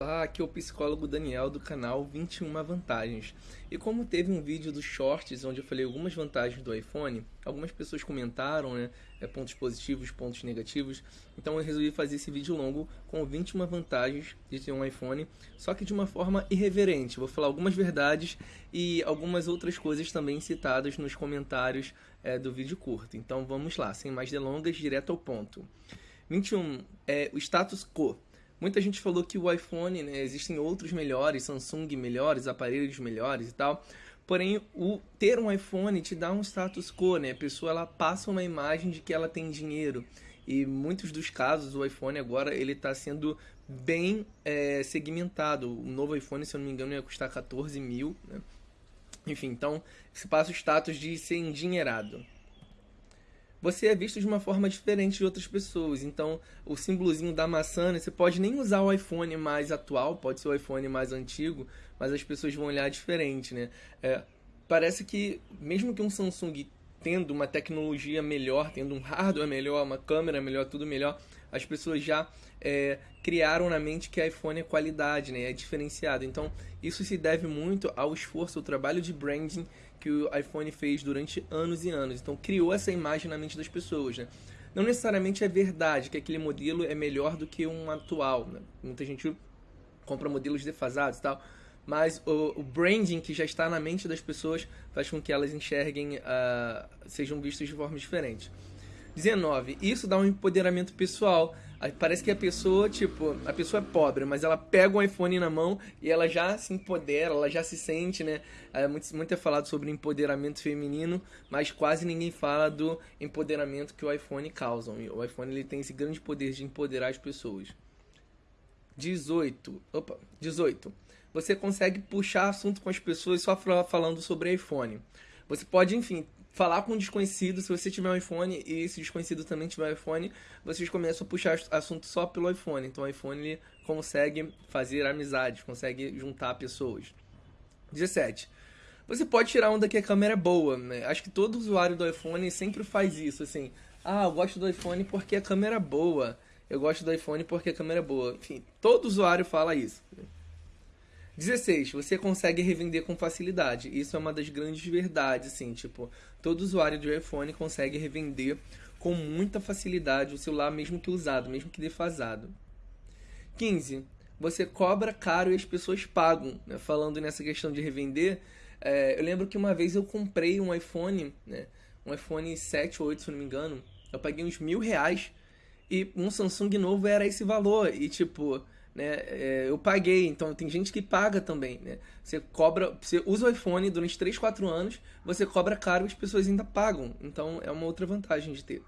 Olá, aqui é o psicólogo Daniel do canal 21 Vantagens. E como teve um vídeo dos shorts onde eu falei algumas vantagens do iPhone, algumas pessoas comentaram, né, é, pontos positivos, pontos negativos, então eu resolvi fazer esse vídeo longo com 21 vantagens de ter um iPhone, só que de uma forma irreverente. Vou falar algumas verdades e algumas outras coisas também citadas nos comentários é, do vídeo curto. Então vamos lá, sem mais delongas, direto ao ponto. 21 é o status quo. Muita gente falou que o iPhone, né, existem outros melhores, Samsung melhores, aparelhos melhores e tal. Porém, o ter um iPhone te dá um status quo, né? A pessoa ela passa uma imagem de que ela tem dinheiro. E muitos dos casos, o iPhone agora ele está sendo bem é, segmentado. O novo iPhone, se eu não me engano, ia custar 14 mil. Né? Enfim, então se passa o status de ser endinheirado você é visto de uma forma diferente de outras pessoas. Então, o símbolozinho da maçã, né, você pode nem usar o iPhone mais atual, pode ser o iPhone mais antigo, mas as pessoas vão olhar diferente, né? É, parece que, mesmo que um Samsung tendo uma tecnologia melhor, tendo um hardware melhor, uma câmera melhor, tudo melhor, as pessoas já é, criaram na mente que iPhone é qualidade, né? é diferenciado. Então, isso se deve muito ao esforço, ao trabalho de branding que o iPhone fez durante anos e anos. Então, criou essa imagem na mente das pessoas. Né? Não necessariamente é verdade que aquele modelo é melhor do que um atual. Né? Muita gente compra modelos defasados e tal mas o, o, branding que já está na mente das pessoas faz com que elas enxerguem, uh, sejam vistas de forma diferente. 19. Isso dá um empoderamento pessoal. Parece que a pessoa, tipo, a pessoa é pobre, mas ela pega o um iPhone na mão e ela já se empodera, ela já se sente, né? É, muito, muito é falado sobre empoderamento feminino, mas quase ninguém fala do empoderamento que o iPhone causa. O iPhone ele tem esse grande poder de empoderar as pessoas. 18. Opa, 18 você consegue puxar assunto com as pessoas só falando sobre iPhone. Você pode, enfim, falar com um desconhecido, se você tiver um iPhone e esse desconhecido também tiver um iPhone, vocês começam a puxar assunto só pelo iPhone. Então o iPhone ele consegue fazer amizades, consegue juntar pessoas. 17. Você pode tirar onda que a câmera é boa, né? Acho que todo usuário do iPhone sempre faz isso, assim. Ah, eu gosto do iPhone porque a câmera é boa. Eu gosto do iPhone porque a câmera é boa. Enfim, todo usuário fala isso. 16. Você consegue revender com facilidade. Isso é uma das grandes verdades, assim, tipo, todo usuário de iPhone consegue revender com muita facilidade o celular, mesmo que usado, mesmo que defasado. 15. Você cobra caro e as pessoas pagam. Né? Falando nessa questão de revender, é, eu lembro que uma vez eu comprei um iPhone, né? um iPhone 7 ou 8, se não me engano. Eu paguei uns mil reais e um Samsung novo era esse valor. E tipo, né? É, eu paguei, então tem gente que paga também, né? Você cobra, você usa o iPhone durante 3, 4 anos, você cobra caro e as pessoas ainda pagam. Então é uma outra vantagem de ter.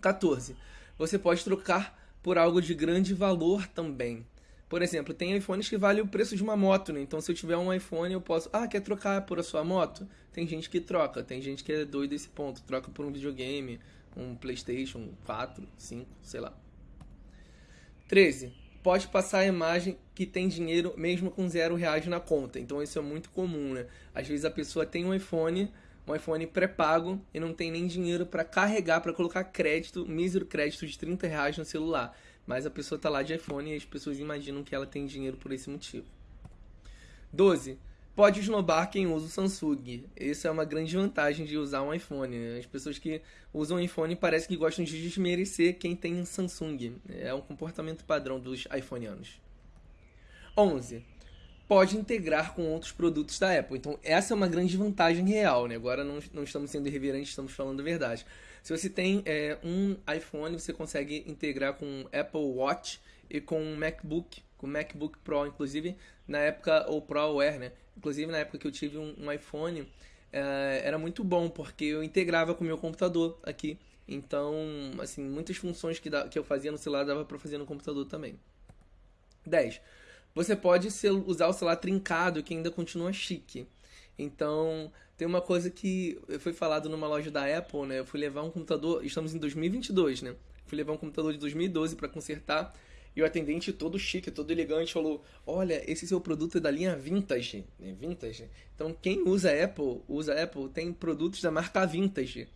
14. Você pode trocar por algo de grande valor também. Por exemplo, tem iPhones que valem o preço de uma moto, né? Então se eu tiver um iPhone, eu posso, ah, quer trocar por a sua moto? Tem gente que troca, tem gente que é doido desse ponto, troca por um videogame, um PlayStation 4, 5, sei lá. 13 pode passar a imagem que tem dinheiro mesmo com zero reais na conta. Então isso é muito comum, né? Às vezes a pessoa tem um iPhone, um iPhone pré-pago e não tem nem dinheiro para carregar, para colocar crédito, mísero crédito de 30 reais no celular. Mas a pessoa tá lá de iPhone e as pessoas imaginam que ela tem dinheiro por esse motivo. 12 pode esnobar quem usa o Samsung. Essa é uma grande vantagem de usar um iPhone. Né? As pessoas que usam um iPhone parece que gostam de desmerecer quem tem Samsung. É um comportamento padrão dos iPhoneanos. 11. Pode integrar com outros produtos da Apple. Então, essa é uma grande vantagem real. Né? Agora não, não estamos sendo irreverentes, estamos falando a verdade. Se você tem é, um iPhone, você consegue integrar com Apple Watch e com um MacBook, com MacBook Pro, inclusive na época, ou Pro Air, né? Inclusive na época que eu tive um, um iPhone, é, era muito bom, porque eu integrava com o meu computador aqui. Então, assim, muitas funções que, da, que eu fazia no celular dava para fazer no computador também. 10. Você pode ser, usar o celular trincado, que ainda continua chique. Então, tem uma coisa que foi falado numa loja da Apple, né? Eu fui levar um computador, estamos em 2022, né? Fui levar um computador de 2012 para consertar e o atendente todo chique, todo elegante falou: "Olha, esse seu produto é da linha Vintage, né? Vintage. Então quem usa Apple, usa Apple, tem produtos da marca Vintage.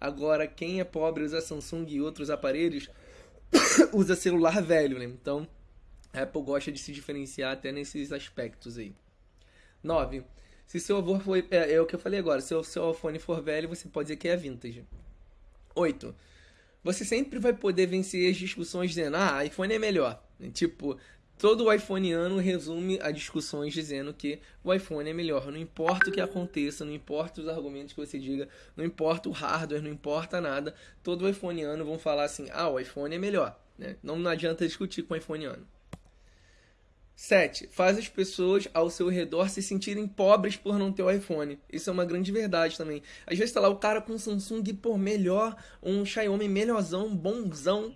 Agora quem é pobre usa Samsung e outros aparelhos usa celular velho, né? Então A Apple gosta de se diferenciar até nesses aspectos aí. 9. Se seu avô foi. É, é, o que eu falei agora. Se o seu iPhone for velho, você pode dizer que é vintage. 8. Você sempre vai poder vencer as discussões dizendo, ah, iPhone é melhor. Tipo, todo o iPhoneano resume as discussões dizendo que o iPhone é melhor. Não importa o que aconteça, não importa os argumentos que você diga, não importa o hardware, não importa nada. Todo o iPhoneano vão falar assim, ah, o iPhone é melhor. Né? Não, não adianta discutir com o iPhoneano. 7. Faz as pessoas ao seu redor se sentirem pobres por não ter o iPhone. Isso é uma grande verdade também. Às vezes tá lá o cara com um Samsung por melhor, um Xiaomi melhorzão, bonzão.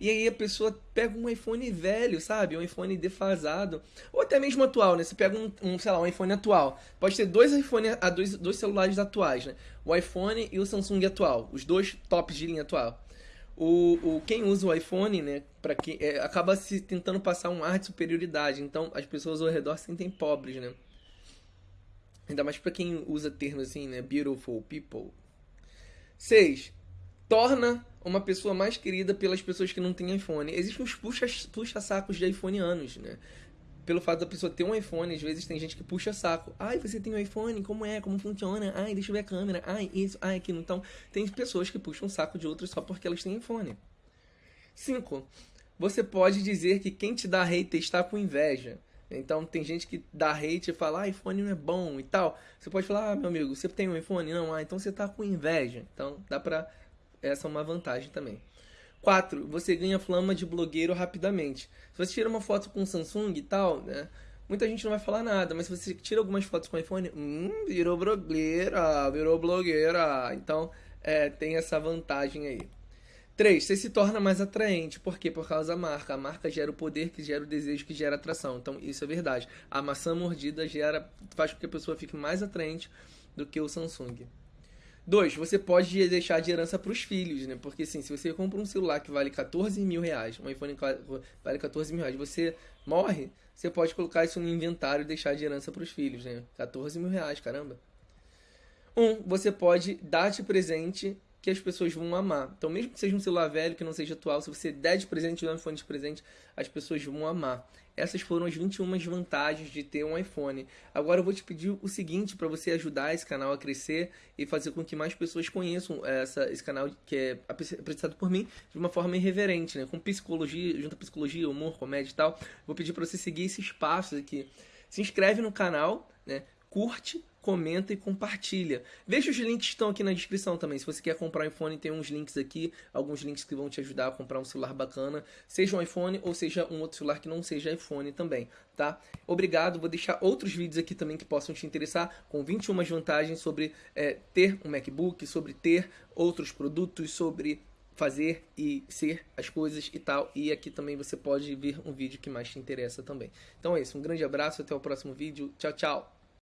E aí a pessoa pega um iPhone velho, sabe? Um iPhone defasado. Ou até mesmo atual, né? Você pega um, um sei lá, um iPhone atual. Pode ter dois iPhone, dois, dois celulares atuais, né? O iPhone e o Samsung atual. Os dois tops de linha atual o, o quem usa o iPhone, né, para quem é, acaba se tentando passar um ar de superioridade. Então as pessoas ao redor se sentem pobres, né? Ainda mais para quem usa termos assim, né, beautiful people. 6. Torna uma pessoa mais querida pelas pessoas que não têm iPhone. Existem uns puxa-sacos puxa de iPhone anos, né? pelo fato da pessoa ter um iPhone, às vezes tem gente que puxa saco. Ai, você tem um iPhone? Como é? Como funciona? Ai, deixa eu ver a câmera. Ai, isso, ai, aquilo. Então, tem pessoas que puxam saco de outras só porque elas têm iPhone. 5. Você pode dizer que quem te dá hate está com inveja. Então tem gente que dá hate e fala, ah, iPhone não é bom e tal. Você pode falar, ah, meu amigo, você tem um iPhone? Não, ah, então você tá com inveja. Então dá pra. Essa é uma vantagem também. 4. Você ganha flama de blogueiro rapidamente. Se você tira uma foto com Samsung e tal, né? Muita gente não vai falar nada, mas se você tira algumas fotos com iPhone, hum, virou blogueira, virou blogueira. Então, é, tem essa vantagem aí. 3. Você se torna mais atraente. Por quê? Por causa da marca. A marca gera o poder que gera o desejo que gera atração. Então, isso é verdade. A maçã mordida gera, faz com que a pessoa fique mais atraente do que o Samsung. Dois, você pode deixar de herança para os filhos, né? Porque assim, se você compra um celular que vale 14 mil reais, um iPhone vale 14 mil reais, você morre, você pode colocar isso no inventário e deixar de herança para os filhos, né? 14 mil reais, caramba. Um, você pode dar de presente que as pessoas vão amar. Então, mesmo que seja um celular velho, que não seja atual, se você der de presente, um iPhone de presente, as pessoas vão amar. Essas foram as 21 vantagens de ter um iPhone. Agora eu vou te pedir o seguinte para você ajudar esse canal a crescer e fazer com que mais pessoas conheçam essa, esse canal que é apresentado por mim de uma forma irreverente, né? Com psicologia, junto a psicologia, humor, comédia e tal. Vou pedir para você seguir esses passos aqui. Se inscreve no canal, né? Curte, comenta e compartilha. Veja os links que estão aqui na descrição também. Se você quer comprar um iPhone, tem uns links aqui, alguns links que vão te ajudar a comprar um celular bacana, seja um iPhone ou seja um outro celular que não seja iPhone também, tá? Obrigado, vou deixar outros vídeos aqui também que possam te interessar, com 21 vantagens sobre é, ter um MacBook, sobre ter outros produtos, sobre fazer e ser as coisas e tal. E aqui também você pode ver um vídeo que mais te interessa também. Então é isso, um grande abraço, até o próximo vídeo. Tchau, tchau!